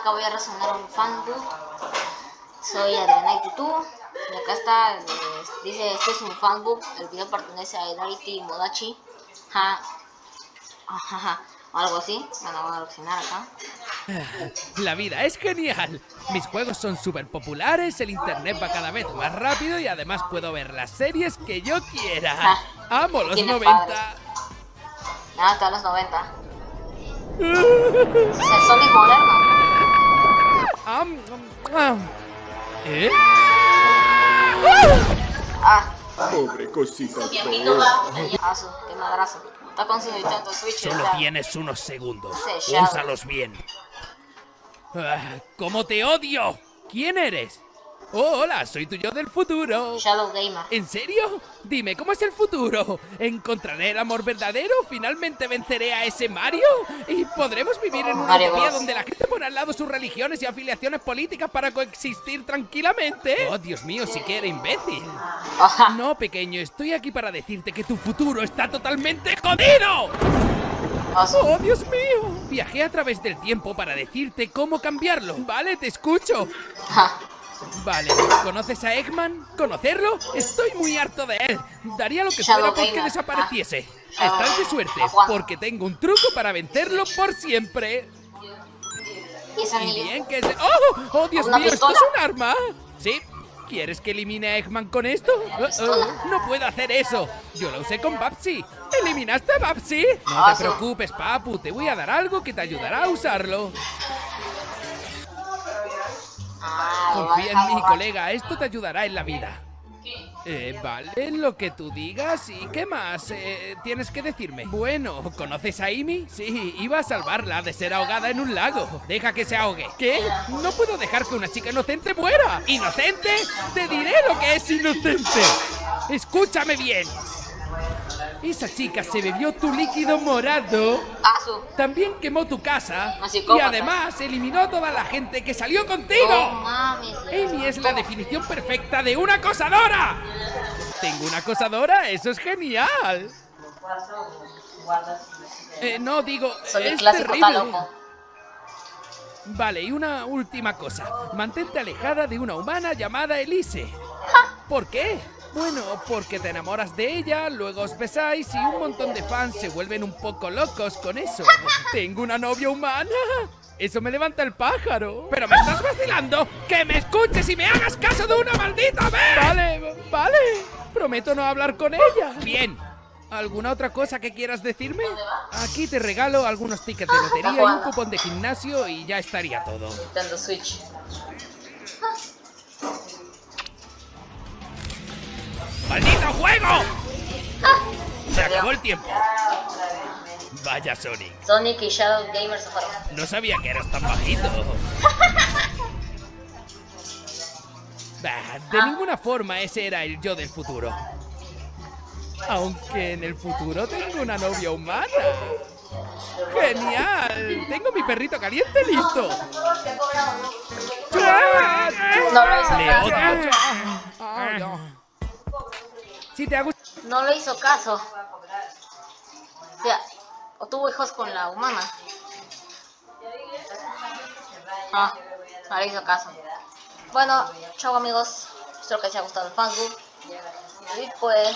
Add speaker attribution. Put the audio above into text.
Speaker 1: acá voy a resonar un fanbook. Soy Adriana YouTube. Y acá está, eh, dice, este es un fanbook. El video pertenece a Hilarity Modachi. Ja. Ajá, algo así. Bueno, voy a reaccionar acá.
Speaker 2: La vida es genial. Mis juegos son súper populares, el internet va cada vez más rápido y además puedo ver las series que yo quiera.
Speaker 1: Ah,
Speaker 2: Amo los
Speaker 1: tienes
Speaker 2: 90.
Speaker 1: Nada, hasta los 90. Es el Sonic moderno.
Speaker 2: ¿Eh?
Speaker 1: Ah,
Speaker 3: Pobre cosita
Speaker 1: asu, qué madrazo. Está con su Nintendo Switch.
Speaker 2: Solo
Speaker 1: ya.
Speaker 2: tienes unos segundos.
Speaker 1: Ya.
Speaker 2: Úsalos bien. Ah, ¿Cómo te odio? ¿Quién eres? Oh, hola, soy tu yo del futuro.
Speaker 1: Shadow Gamer.
Speaker 2: ¿En serio? Dime, ¿cómo es el futuro? ¿Encontraré el amor verdadero? ¿Finalmente venceré a ese Mario? ¿Y podremos vivir en una utopía donde la gente pone al lado sus religiones y afiliaciones políticas para coexistir tranquilamente? Oh, Dios mío, si que era imbécil.
Speaker 1: Ajá.
Speaker 2: No, pequeño, estoy aquí para decirte que tu futuro está totalmente jodido.
Speaker 1: Asu.
Speaker 2: ¡Oh, Dios mío! Viajé a través del tiempo para decirte cómo cambiarlo. Vale, te escucho. Vale, ¿conoces a Eggman? ¿Conocerlo? Estoy muy harto de él. Daría lo que fuera porque desapareciese.
Speaker 1: Ah.
Speaker 2: Estás de suerte,
Speaker 1: Ah,
Speaker 2: porque tengo un truco para vencerlo por siempre.
Speaker 1: Y
Speaker 2: bien que se... ¡Oh! ¡Oh, Dios
Speaker 1: ¿Una
Speaker 2: mío! ¿Esto es un arma? ¿Sí? ¿Quieres que elimine a Eggman con esto? Uh, uh, no puedo hacer eso. Yo lo usé con Babsy. ¿Eliminaste a Babsy? No
Speaker 1: Ah,
Speaker 2: te
Speaker 1: sí.
Speaker 2: preocupes, papu. Te voy a dar algo que te ayudará a usarlo. Confía en mí, colega. Esto te ayudará en la vida. Eh, vale, lo que tú digas. ¿Y qué más? Eh, tienes que decirme. Bueno, ¿conoces a Amy? Sí, iba a salvarla de ser ahogada en un lago. Deja que se ahogue. ¿Qué? No puedo dejar que una chica inocente muera. ¿Inocente? Te diré lo que es inocente. Escúchame bien. Esa chica se bebió tu líquido morado.
Speaker 1: Asu.
Speaker 2: También quemó tu casa. Y además eliminó a toda la gente que salió contigo.
Speaker 1: mames.
Speaker 2: Amy es la definición perfecta de una acosadora. ¿Tengo una acosadora? Eso es genial. Eh, no, digo,
Speaker 1: Soy
Speaker 2: es terrible.
Speaker 1: loco.
Speaker 2: Vale, y una última cosa. Mantente alejada de una humana llamada Elise. ¿Por qué? Bueno, porque te enamoras de ella, luego os besáis y un montón de fans se vuelven un poco locos con eso. ¿Tengo una novia humana? Eso me levanta el pájaro. ¿Pero me estás vacilando? ¡Que me escuches y me hagas caso de una maldita vez! Vale, vale. Prometo no hablar con ella. Bien. ¿Alguna otra cosa que quieras decirme? Aquí te regalo algunos tickets de lotería y un cupón de gimnasio y ya estaría todo.
Speaker 1: Nintendo Switch.
Speaker 2: ¡Maldito juego! Se acabó el tiempo. Vaya Sonic,
Speaker 1: Sonic y Shadow Gamer se fueron.
Speaker 2: no sabía que eras tan bajito. Bah, de ninguna forma ese era el yo del futuro. Aunque en el futuro tengo una novia humana. ¡Genial! Tengo mi perrito caliente listo.
Speaker 1: No lo hizo
Speaker 2: No
Speaker 1: le hizo caso. O tuvo hijos con la humana. Ah, no le hizo caso. Bueno, chao amigos. Espero que les haya gustado el fanbook. Y pues...